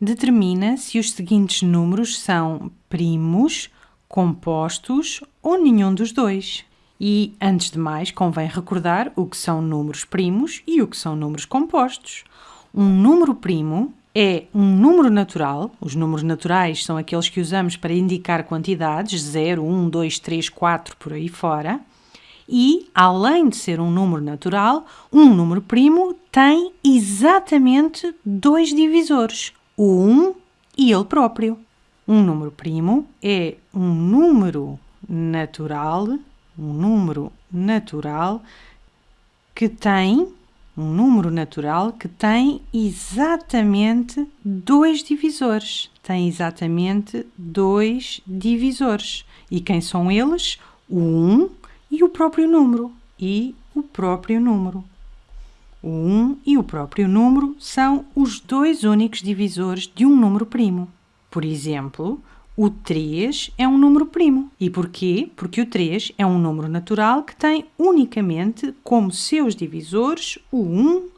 determina se os seguintes números são primos, compostos ou nenhum dos dois. E, antes de mais, convém recordar o que são números primos e o que são números compostos. Um número primo é um número natural, os números naturais são aqueles que usamos para indicar quantidades, 0, 1, 2, 3, 4, por aí fora, e, além de ser um número natural, um número primo tem exatamente dois divisores, o 1 e ele próprio. Um número primo é um número natural, um número natural que tem um número natural que tem exatamente dois divisores. Tem exatamente dois divisores. E quem são eles? O 1 e o próprio número. E o próprio número. O 1 e o próprio número são os dois únicos divisores de um número primo. Por exemplo, o 3 é um número primo. E porquê? Porque o 3 é um número natural que tem unicamente como seus divisores o 1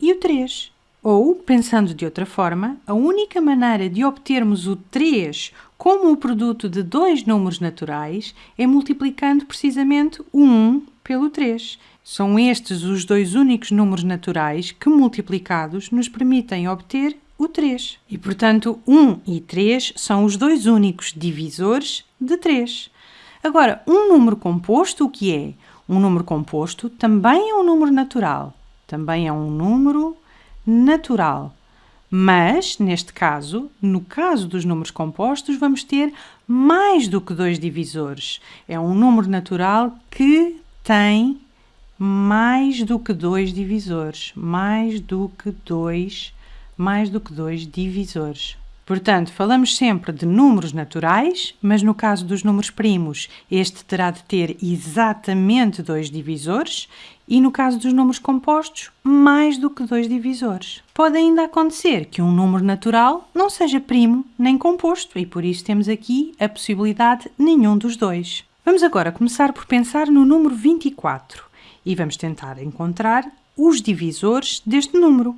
e o 3. Ou, pensando de outra forma, a única maneira de obtermos o 3 como o produto de dois números naturais é multiplicando precisamente o 1 pelo 3. São estes os dois únicos números naturais que, multiplicados, nos permitem obter o 3. E, portanto, 1 e 3 são os dois únicos divisores de 3. Agora, um número composto, o que é? Um número composto também é um número natural. Também é um número natural. Mas, neste caso, no caso dos números compostos, vamos ter mais do que dois divisores. É um número natural que tem mais do que dois divisores. Mais do que dois mais do que dois divisores. Portanto, falamos sempre de números naturais, mas no caso dos números primos, este terá de ter exatamente dois divisores e no caso dos números compostos, mais do que dois divisores. Pode ainda acontecer que um número natural não seja primo nem composto e por isso temos aqui a possibilidade nenhum dos dois. Vamos agora começar por pensar no número 24 e vamos tentar encontrar os divisores deste número.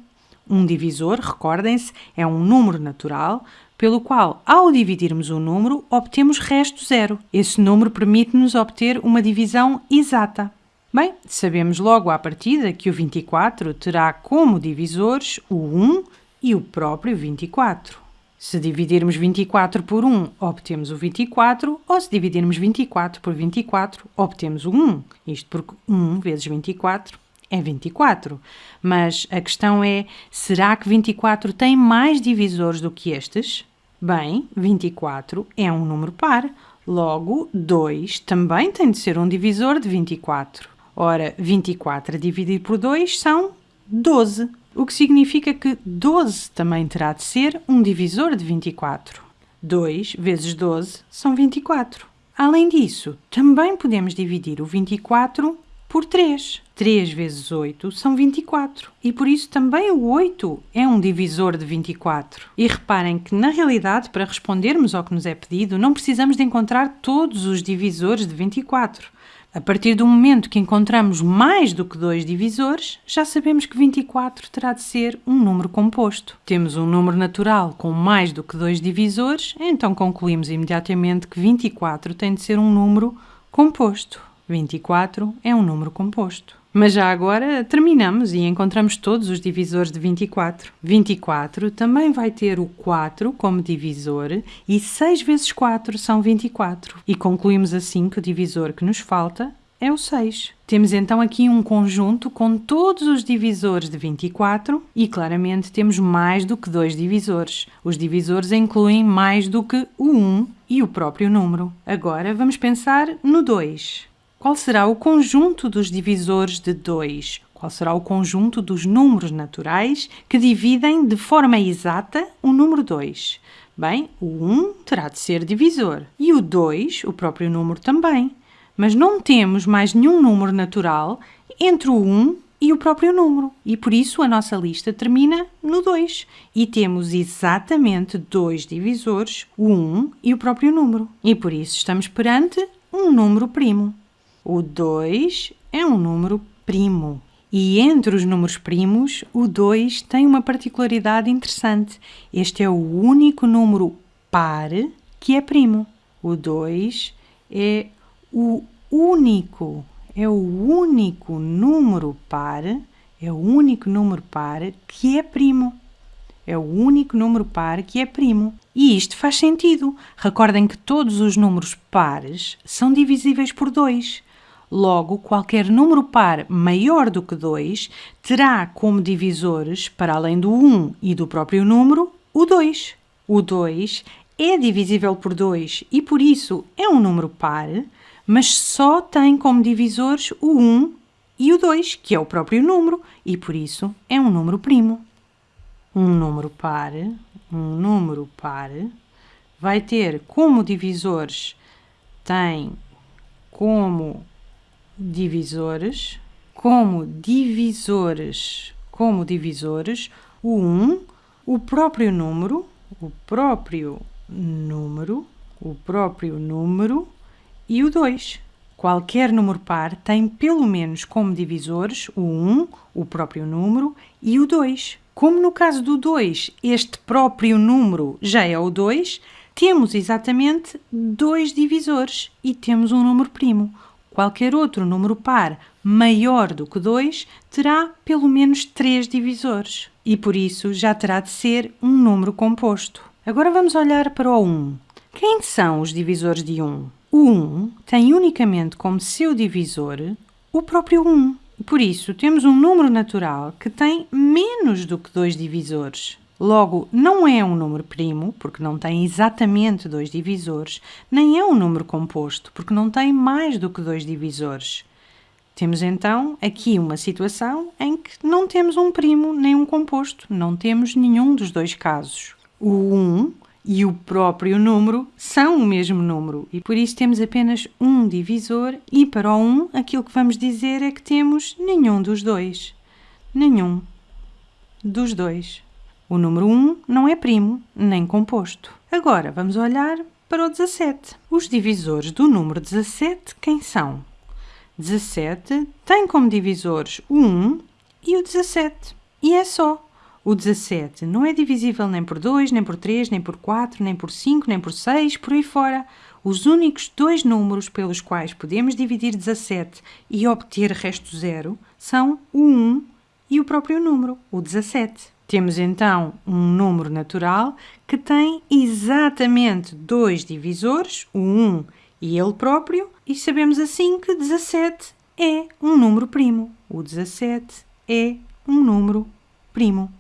Um divisor, recordem-se, é um número natural pelo qual, ao dividirmos o um número, obtemos resto zero. Esse número permite-nos obter uma divisão exata. Bem, sabemos logo à partida que o 24 terá como divisores o 1 e o próprio 24. Se dividirmos 24 por 1, obtemos o 24, ou se dividirmos 24 por 24, obtemos o 1. Isto porque 1 vezes 24 é 24. Mas a questão é: será que 24 tem mais divisores do que estes? Bem, 24 é um número par, logo 2 também tem de ser um divisor de 24. Ora, 24 a dividir por 2 são 12, o que significa que 12 também terá de ser um divisor de 24. 2 vezes 12 são 24. Além disso, também podemos dividir o 24 por 3. 3 vezes 8 são 24 e por isso também o 8 é um divisor de 24. E reparem que, na realidade, para respondermos ao que nos é pedido, não precisamos de encontrar todos os divisores de 24. A partir do momento que encontramos mais do que dois divisores, já sabemos que 24 terá de ser um número composto. Temos um número natural com mais do que dois divisores, então concluímos imediatamente que 24 tem de ser um número composto. 24 é um número composto. Mas já agora terminamos e encontramos todos os divisores de 24. 24 também vai ter o 4 como divisor e 6 vezes 4 são 24. E concluímos assim que o divisor que nos falta é o 6. Temos então aqui um conjunto com todos os divisores de 24 e claramente temos mais do que dois divisores. Os divisores incluem mais do que o 1 e o próprio número. Agora vamos pensar no 2. Qual será o conjunto dos divisores de 2? Qual será o conjunto dos números naturais que dividem de forma exata o número 2? Bem, o 1 terá de ser divisor e o 2, o próprio número também. Mas não temos mais nenhum número natural entre o 1 e o próprio número. E por isso a nossa lista termina no 2. E temos exatamente dois divisores, o 1 e o próprio número. E por isso estamos perante um número primo. O 2 é um número primo E entre os números primos, o 2 tem uma particularidade interessante. Este é o único número par que é primo. O 2 é o único, é o único número par, é o único número par que é primo. É o único número par que é primo. E isto faz sentido. Recordem que todos os números pares são divisíveis por 2. Logo, qualquer número par maior do que 2 terá como divisores, para além do 1 e do próprio número, o 2. O 2 é divisível por 2 e por isso é um número par, mas só tem como divisores o 1 e o 2, que é o próprio número, e por isso é um número primo. Um número par, um número par, vai ter como divisores, tem como divisores, como divisores, como divisores, o 1, o próprio número, o próprio número, o próprio número e o 2. Qualquer número par tem pelo menos como divisores o 1, o próprio número e o 2. Como no caso do 2, este próprio número já é o 2, temos exatamente dois divisores e temos um número primo. Qualquer outro número par maior do que 2 terá pelo menos 3 divisores e por isso já terá de ser um número composto. Agora vamos olhar para o 1. Quem são os divisores de 1? O 1 tem unicamente como seu divisor o próprio 1. Por isso, temos um número natural que tem menos do que dois divisores. Logo, não é um número primo, porque não tem exatamente dois divisores, nem é um número composto, porque não tem mais do que dois divisores. Temos então aqui uma situação em que não temos um primo nem um composto, não temos nenhum dos dois casos. O 1 e o próprio número são o mesmo número e por isso temos apenas um divisor e para o 1 aquilo que vamos dizer é que temos nenhum dos dois. Nenhum dos dois. O número 1 não é primo, nem composto. Agora vamos olhar para o 17. Os divisores do número 17 quem são? 17 tem como divisores o 1 e o 17. E é só. O 17 não é divisível nem por 2, nem por 3, nem por 4, nem por 5, nem por 6, por aí fora. Os únicos dois números pelos quais podemos dividir 17 e obter resto zero são o 1 e o próprio número, o 17. Temos então um número natural que tem exatamente dois divisores, o 1 e ele próprio, e sabemos assim que 17 é um número primo. O 17 é um número primo.